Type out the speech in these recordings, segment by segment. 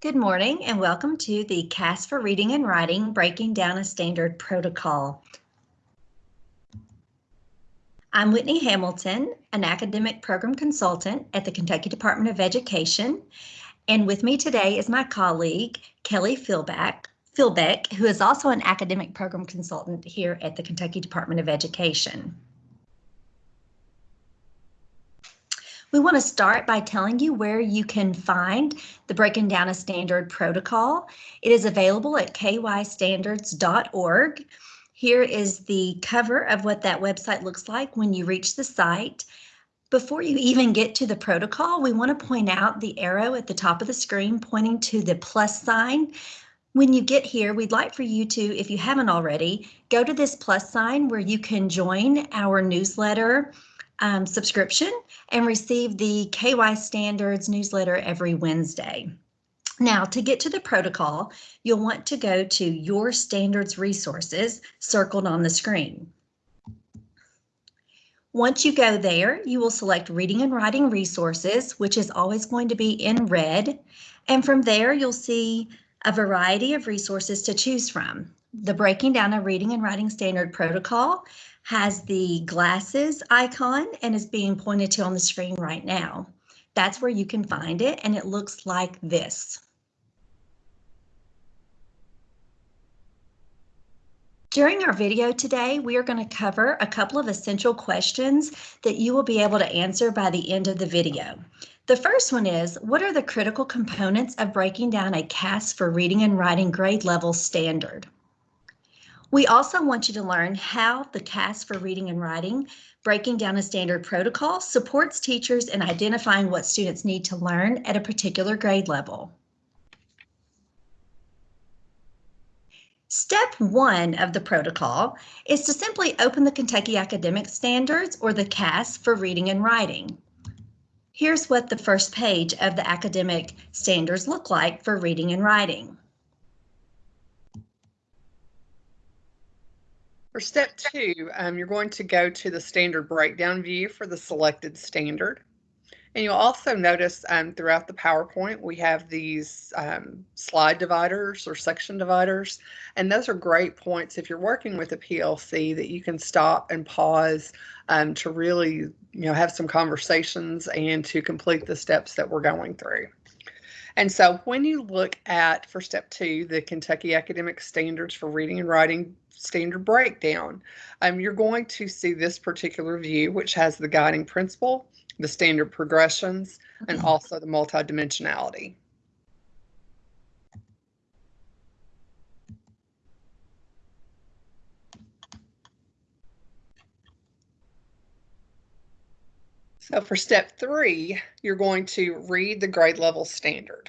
Good morning and welcome to the KAS for Reading and Writing Breaking Down a Standard Protocol. I'm Whitney Hamilton, an academic program consultant at the Kentucky Department of Education. And with me today is my colleague, Kelly Philbeck, Philbeck, who is also an academic program consultant here at the Kentucky Department of Education. We want to start by telling you where you can find the Breaking Down a Standard protocol. It is available at kystandards.org. Here is the cover of what that website looks like when you reach the site. Before you even get to the protocol, we want to point out the arrow at the top of the screen pointing to the plus sign. When you get here, we'd like for you to, if you haven't already, go to this plus sign where you can join our newsletter um, subscription and receive the KY Standards newsletter every Wednesday. Now, to get to the protocol, you'll want to go to Your Standards Resources circled on the screen. Once you go there, you will select Reading and Writing Resources, which is always going to be in red. And from there, you'll see a variety of resources to choose from. The Breaking Down a Reading and Writing Standard Protocol has the glasses icon and is being pointed to on the screen right now. That's where you can find it and it looks like this. During our video today, we are going to cover a couple of essential questions that you will be able to answer by the end of the video. The first one is, what are the critical components of breaking down a KAS for reading and writing grade level standard? We also want you to learn how the KAS for reading and writing, breaking down a standard protocol, supports teachers in identifying what students need to learn at a particular grade level. Step one of the protocol is to simply open the Kentucky Academic Standards or the KAS for reading and writing. Here's what the first page of the academic standards look like for reading and writing. For step two, um, you're going to go to the standard breakdown view for the selected standard. And you'll also notice um, throughout the PowerPoint, we have these um, slide dividers or section dividers. And those are great points if you're working with a PLC that you can stop and pause um, to really you know, have some conversations and to complete the steps that we're going through. And so when you look at, for step two, the Kentucky Academic Standards for Reading and Writing Standard Breakdown, um, you're going to see this particular view, which has the guiding principle, the standard progressions, and mm-hmm. also the multidimensionality. So for step three, you're going to read the grade level standard.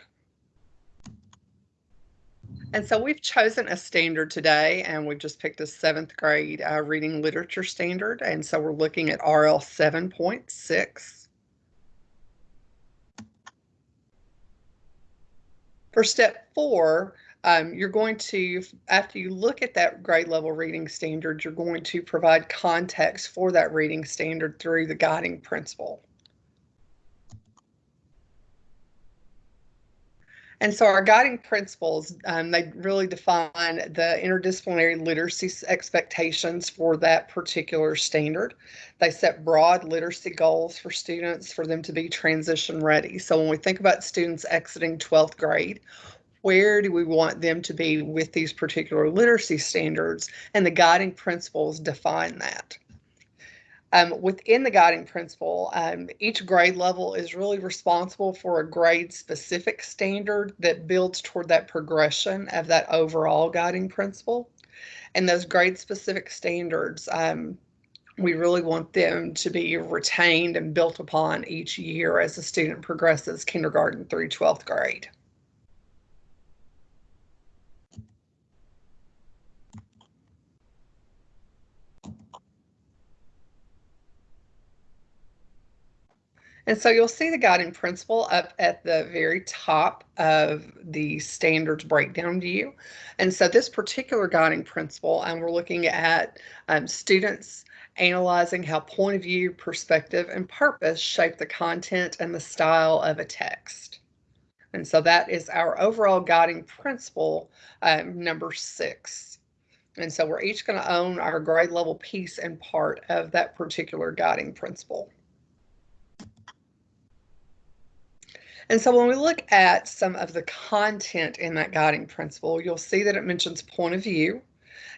And so we've chosen a standard today and we've just picked a seventh grade uh, reading literature standard. And so we're looking at RL 7.6. For step four, um, you're going to, after you look at that grade level reading standard, you're going to provide context for that reading standard through the guiding principle. And so our guiding principles, um, they really define the interdisciplinary literacy expectations for that particular standard. They set broad literacy goals for students for them to be transition ready. So when we think about students exiting 12th grade, where do we want them to be with these particular literacy standards? And the guiding principles define that. Um, within the guiding principle, um, each grade level is really responsible for a grade specific standard that builds toward that progression of that overall guiding principle. And those grade specific standards, um, we really want them to be retained and built upon each year as the student progresses kindergarten through 12th grade. And so you'll see the guiding principle up at the very top of the standards breakdown view. And so this particular guiding principle, and we're looking at um, students analyzing how point of view, perspective, and purpose shape the content and the style of a text. And so that is our overall guiding principle, um, number six. And so we're each going to own our grade level piece and part of that particular guiding principle. And so when we look at some of the content in that guiding principle, you'll see that it mentions point of view.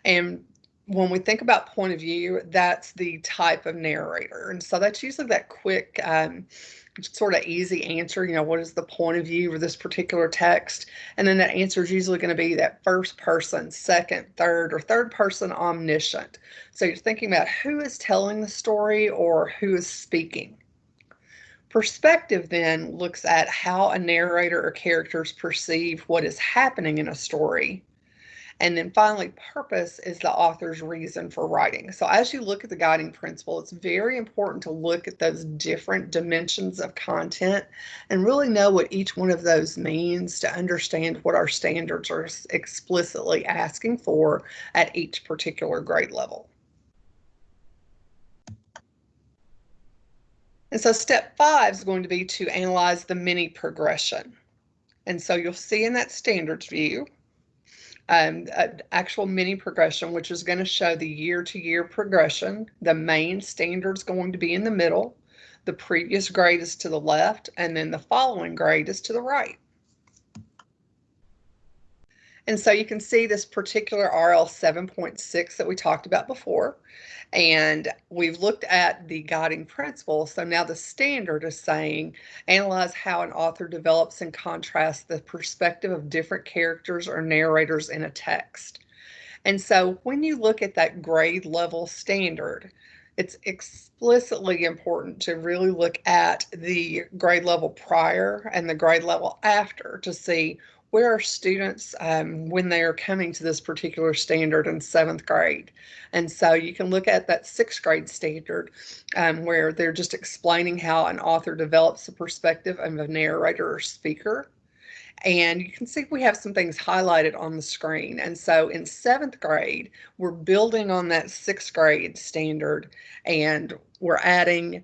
And when we think about point of view, that's the type of narrator. And so that's usually that quick, um, sort of easy answer. You know, what is the point of view of this particular text? And then that answer is usually going to be that first person, second, third, or third person omniscient. So you're thinking about who is telling the story or who is speaking. Perspective then looks at how a narrator or characters perceive what is happening in a story and then finally, purpose is the author's reason for writing. So as you look at the guiding principle, it's very important to look at those different dimensions of content and really know what each one of those means to understand what our standards are explicitly asking for at each particular grade level. And so step five is going to be to analyze the mini progression. And so you'll see in that standards view, um, actual mini progression, which is going to show the year to year progression. The main standard is going to be in the middle. The previous grade is to the left, and then the following grade is to the right. And so you can see this particular RL 7.6 that we talked about before. And we've looked at the guiding principle. So now the standard is saying analyze how an author develops and contrasts the perspective of different characters or narrators in a text. And so when you look at that grade level standard, it's explicitly important to really look at the grade level prior and the grade level after to see where are students um, when they are coming to this particular standard in seventh grade? And so you can look at that sixth grade standard um, where they're just explaining how an author develops the perspective of a narrator or speaker. And you can see we have some things highlighted on the screen. And so in seventh grade, we're building on that sixth grade standard and we're adding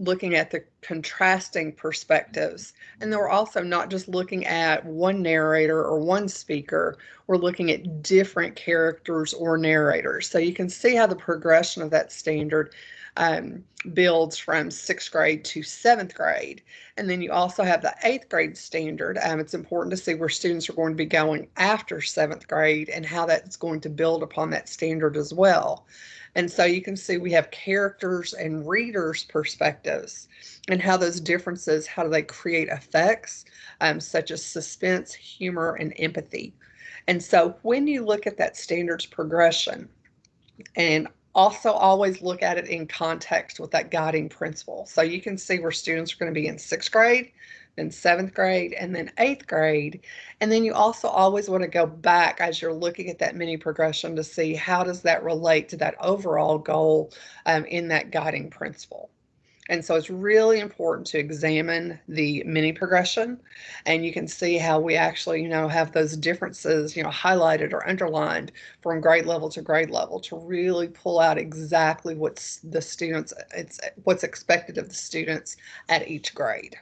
looking at the contrasting perspectives. And we're also not just looking at one narrator or one speaker, we're looking at different characters or narrators. So you can see how the progression of that standard um, builds from sixth grade to seventh grade. And then you also have the eighth grade standard. Um, it's important to see where students are going to be going after seventh grade and how that's going to build upon that standard as well. And so you can see we have characters and readers' perspectives and how those differences, how do they create effects um, such as suspense, humor, and empathy. And so when you look at that standards progression and also always look at it in context with that guiding principle. So you can see where students are going to be in sixth grade, then seventh grade, and then eighth grade. And then you also always want to go back as you're looking at that mini progression to see how does that relate to that overall goal um, in that guiding principle. And so it's really important to examine the mini progression and you can see how we actually, you know, have those differences, you know, highlighted or underlined from grade level to grade level to really pull out exactly what's the students, it's what's expected of the students at each grade.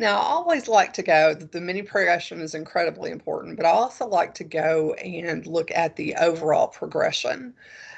Now, I always like to go, the mini progression is incredibly important, but I also like to go and look at the overall progression.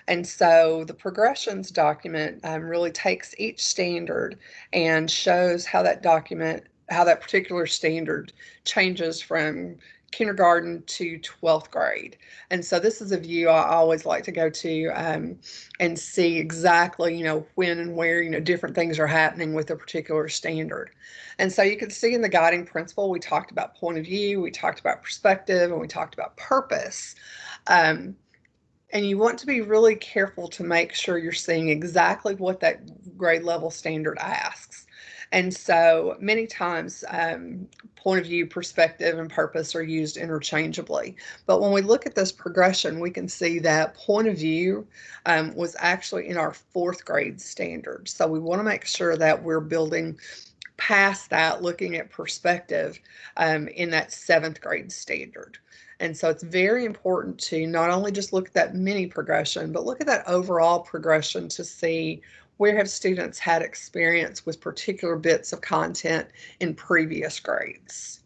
And so the progressions document um, really takes each standard and shows how that document, how that particular standard changes from kindergarten to 12th grade. And so this is a view I always like to go to um, and see exactly, you know, when and where, you know, different things are happening with a particular standard. And so you can see in the guiding principle, we talked about point of view, we talked about perspective, and we talked about purpose. Um, and you want to be really careful to make sure you're seeing exactly what that grade level standard asks. And so many times, um, point of view, perspective, and purpose are used interchangeably. But when we look at this progression, we can see that point of view um, was actually in our fourth grade standard. So we want to make sure that we're building past that, looking at perspective um, in that seventh grade standard. And so it's very important to not only just look at that mini progression, but look at that overall progression to see where have students had experience with particular bits of content in previous grades.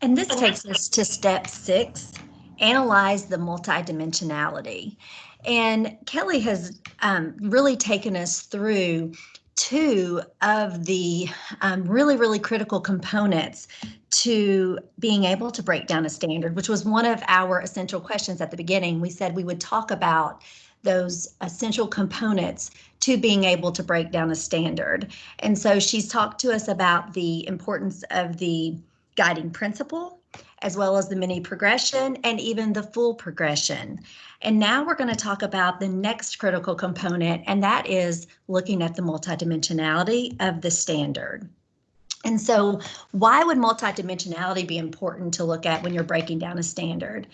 And this takes us to step six, analyze the multidimensionality. And Kelly has um, really taken us through two of the um, really, really critical components to being able to break down a standard, which was one of our essential questions at the beginning. We said we would talk about those essential components to being able to break down a standard. And so she's talked to us about the importance of the guiding principle, as well as the mini progression and even the full progression. And now we're going to talk about the next critical component, and that is looking at the multidimensionality of the standard. And so why would multidimensionality be important to look at when you're breaking down a standard?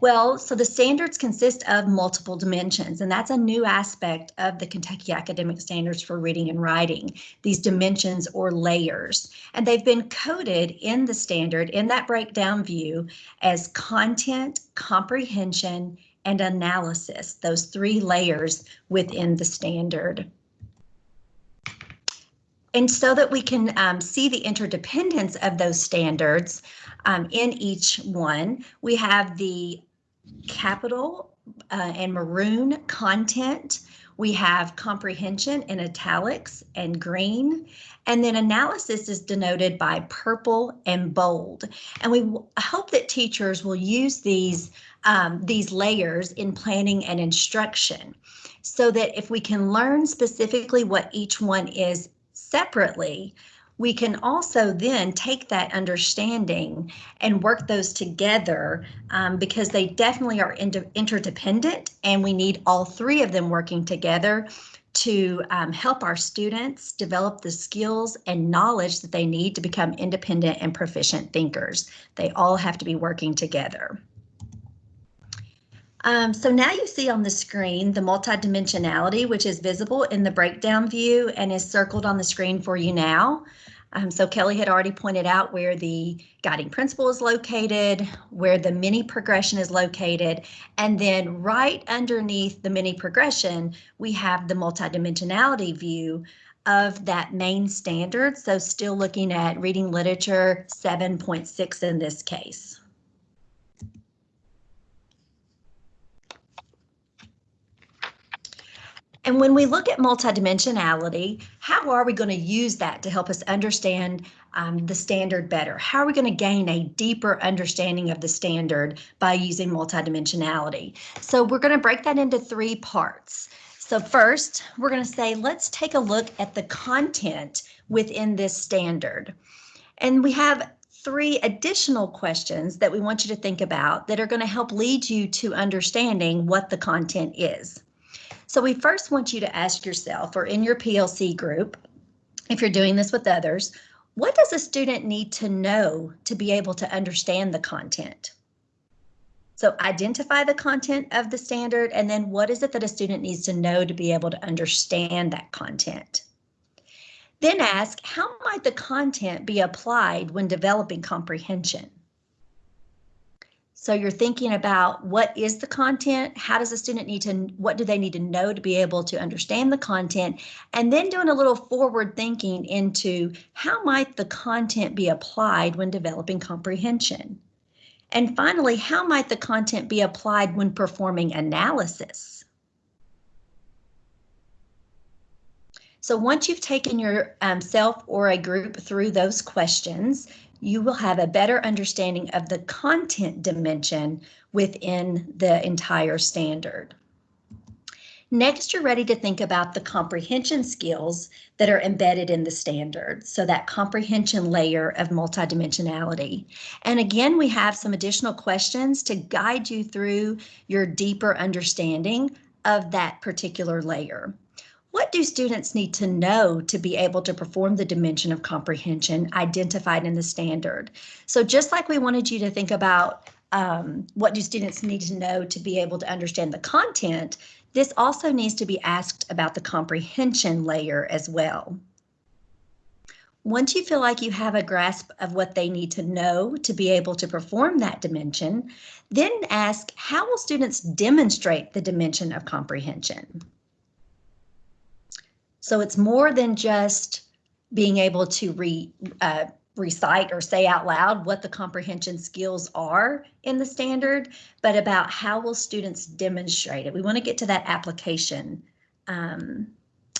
Well, so the standards consist of multiple dimensions, and that's a new aspect of the Kentucky Academic Standards for Reading and Writing, these dimensions or layers. And they've been coded in the standard in that breakdown view as content, comprehension, and analysis, those three layers within the standard. And so that we can um, see the interdependence of those standards um, in each one, we have the capital uh, and maroon content. We have comprehension in italics and green, and then analysis is denoted by purple and bold. And we hope that teachers will use these, um, these layers in planning and instruction so that if we can learn specifically what each one is separately, we can also then take that understanding and work those together um, because they definitely are inter interdependent and we need all three of them working together to um, help our students develop the skills and knowledge that they need to become independent and proficient thinkers. They all have to be working together. Um, so now you see on the screen the multidimensionality, which is visible in the breakdown view and is circled on the screen for you now. Um, so Kelly had already pointed out where the guiding principle is located, where the mini progression is located, and then right underneath the mini progression, we have the multidimensionality view of that main standard. So still looking at reading literature 7.6 in this case. And when we look at multidimensionality, how are we going to use that to help us understand um, the standard better? How are we going to gain a deeper understanding of the standard by using multidimensionality? So we're going to break that into three parts. So first, we're going to say, let's take a look at the content within this standard. And we have three additional questions that we want you to think about that are going to help lead you to understanding what the content is. So we first want you to ask yourself or in your PLC group, if you're doing this with others, what does a student need to know to be able to understand the content? So identify the content of the standard and then what is it that a student needs to know to be able to understand that content? Then ask, how might the content be applied when developing comprehension? So you're thinking about what is the content? How does a student need to, what do they need to know to be able to understand the content? And then doing a little forward thinking into how might the content be applied when developing comprehension? And finally, how might the content be applied when performing analysis? So once you've taken yourself um, or a group through those questions, you will have a better understanding of the content dimension within the entire standard. Next, you're ready to think about the comprehension skills that are embedded in the standard, so that comprehension layer of multidimensionality. And again, we have some additional questions to guide you through your deeper understanding of that particular layer. What do students need to know to be able to perform the dimension of comprehension identified in the standard? So just like we wanted you to think about um, what do students need to know to be able to understand the content, this also needs to be asked about the comprehension layer as well. Once you feel like you have a grasp of what they need to know to be able to perform that dimension, then ask how will students demonstrate the dimension of comprehension? So it's more than just being able to re, uh, recite or say out loud what the comprehension skills are in the standard, but about how will students demonstrate it. We want to get to that application um,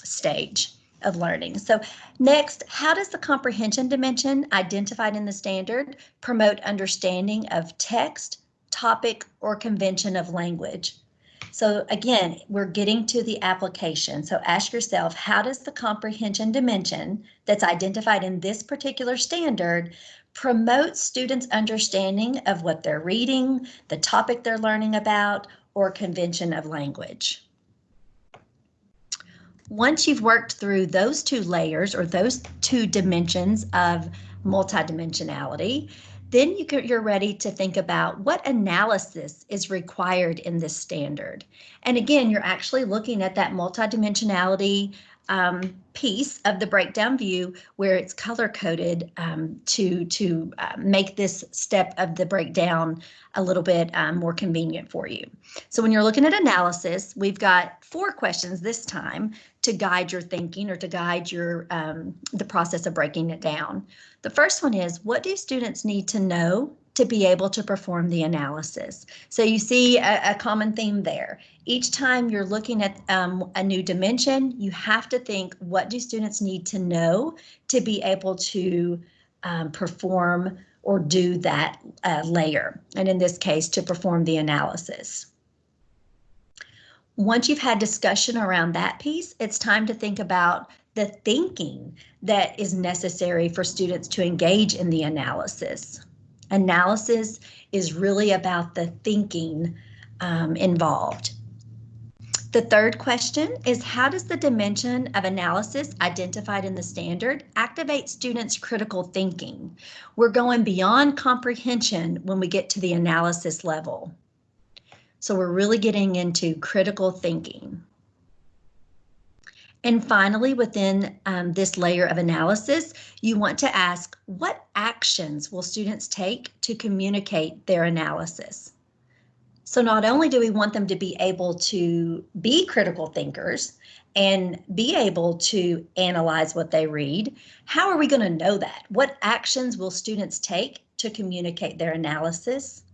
stage of learning. So next, how does the comprehension dimension identified in the standard promote understanding of text, topic, or convention of language? So again, we're getting to the application. So ask yourself, how does the comprehension dimension that's identified in this particular standard promote students' understanding of what they're reading, the topic they're learning about, or convention of language? Once you've worked through those two layers or those two dimensions of multidimensionality, then you can, you're ready to think about what analysis is required in this standard. And again, you're actually looking at that multidimensionality um, piece of the breakdown view where it's color coded um, to to uh, make this step of the breakdown a little bit um, more convenient for you. So when you're looking at analysis, we've got four questions this time to guide your thinking or to guide your um, the process of breaking it down. The first one is what do students need to know to be able to perform the analysis. So you see a, a common theme there. Each time you're looking at um, a new dimension, you have to think what do students need to know to be able to um, perform or do that uh, layer, and in this case, to perform the analysis. Once you've had discussion around that piece, it's time to think about the thinking that is necessary for students to engage in the analysis. Analysis is really about the thinking um, involved. The third question is how does the dimension of analysis identified in the standard activate students' critical thinking? We're going beyond comprehension when we get to the analysis level. So we're really getting into critical thinking. And finally, within um, this layer of analysis, you want to ask what actions will students take to communicate their analysis? So not only do we want them to be able to be critical thinkers and be able to analyze what they read, how are we going to know that? What actions will students take to communicate their analysis?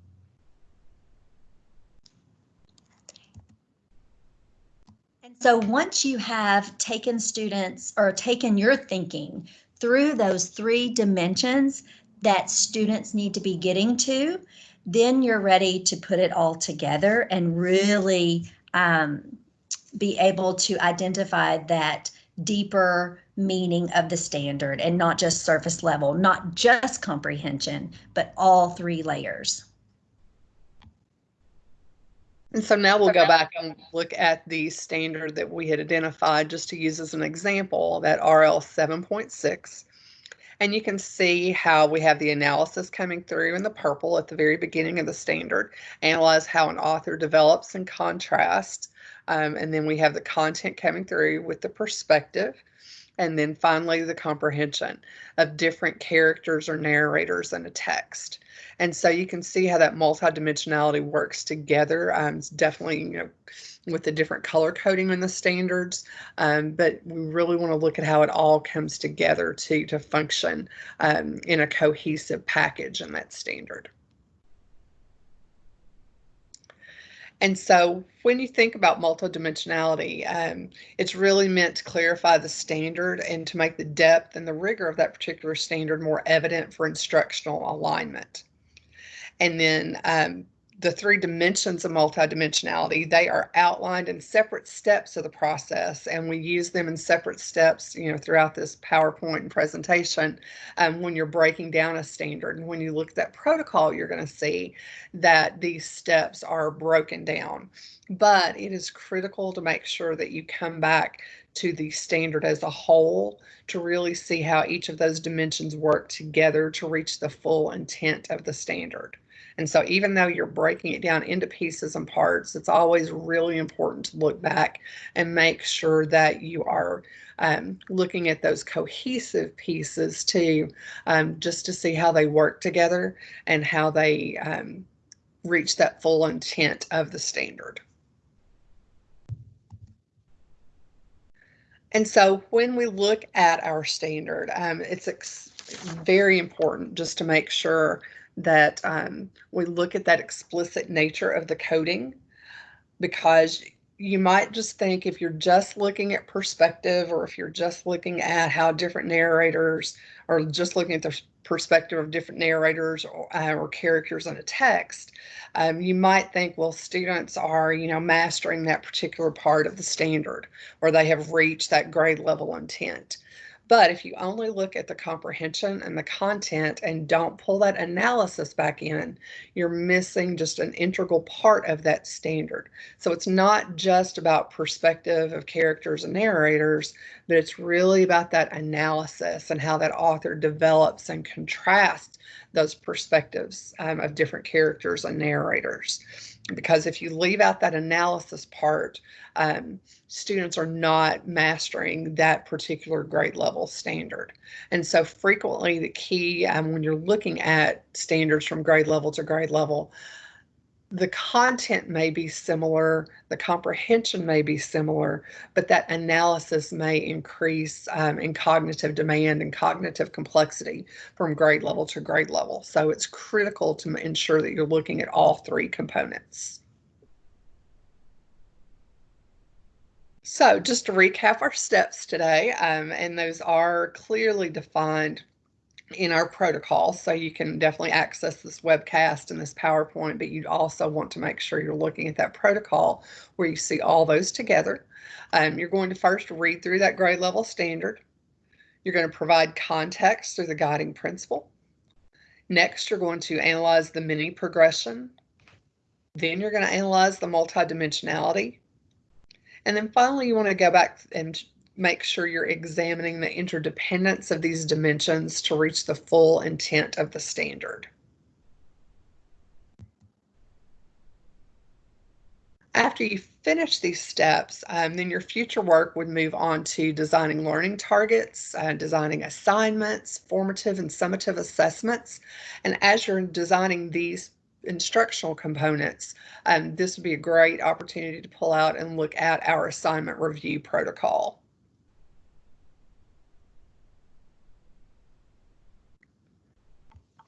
So once you have taken students or taken your thinking through those three dimensions that students need to be getting to, then you're ready to put it all together and really um, be able to identify that deeper meaning of the standard and not just surface level, not just comprehension, but all three layers. And so now we'll go back and look at the standard that we had identified just to use as an example, that RL 7.6. And you can see how we have the analysis coming through in the purple at the very beginning of the standard, analyze how an author develops and contrasts. Um, and then we have the content coming through with the perspective. And then finally, the comprehension of different characters or narrators in a text. And so you can see how that multidimensionality works together. Um, definitely, you know, with the different color coding in the standards, um, but we really want to look at how it all comes together to, to function um, in a cohesive package in that standard. And so when you think about multidimensionality, um, it's really meant to clarify the standard and to make the depth and the rigor of that particular standard more evident for instructional alignment. And then um, the three dimensions of multidimensionality, they are outlined in separate steps of the process, and we use them in separate steps, you know, throughout this PowerPoint and presentation um, when you're breaking down a standard. And when you look at that protocol, you're going to see that these steps are broken down. But it is critical to make sure that you come back to the standard as a whole to really see how each of those dimensions work together to reach the full intent of the standard. And so even though you're breaking it down into pieces and parts, it's always really important to look back and make sure that you are um, looking at those cohesive pieces too, um, just to see how they work together and how they um, reach that full intent of the standard. And so when we look at our standard, um, it's very important just to make sure that um, we look at that explicit nature of the coding because you might just think if you're just looking at perspective or if you're just looking at how different narrators or just looking at the perspective of different narrators or, uh, or characters in a text, um, you might think, well, students are, you know, mastering that particular part of the standard or they have reached that grade level intent. But if you only look at the comprehension and the content and don't pull that analysis back in, you're missing just an integral part of that standard. So it's not just about perspective of characters and narrators, but it's really about that analysis and how that author develops and contrasts those perspectives um, of different characters and narrators because if you leave out that analysis part, um, students are not mastering that particular grade level standard. And so frequently the key um, when you're looking at standards from grade level to grade level, the content may be similar, the comprehension may be similar, but that analysis may increase um, in cognitive demand and cognitive complexity from grade level to grade level. So it's critical to ensure that you're looking at all three components. So just to recap our steps today, um, and those are clearly defined in our protocol. So you can definitely access this webcast and this PowerPoint, but you also want to make sure you're looking at that protocol where you see all those together. Um, you're going to first read through that grade level standard. You're going to provide context through the guiding principle. Next, you're going to analyze the mini progression. Then you're going to analyze the multidimensionality. And then finally, you want to go back and make sure you're examining the interdependence of these dimensions to reach the full intent of the standard. After you finish these steps, um, then your future work would move on to designing learning targets, uh, designing assignments, formative and summative assessments. And as you're designing these instructional components, um, this would be a great opportunity to pull out and look at our assignment review protocol.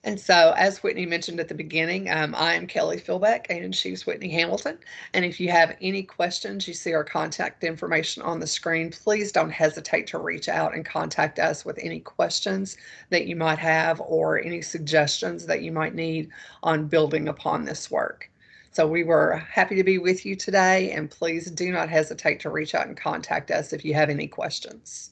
And so, as Whitney mentioned at the beginning, um, I am Kelly Philbeck and she's Whitney Hamilton. And if you have any questions, you see our contact information on the screen, please don't hesitate to reach out and contact us with any questions that you might have or any suggestions that you might need on building upon this work. So we were happy to be with you today and please do not hesitate to reach out and contact us if you have any questions.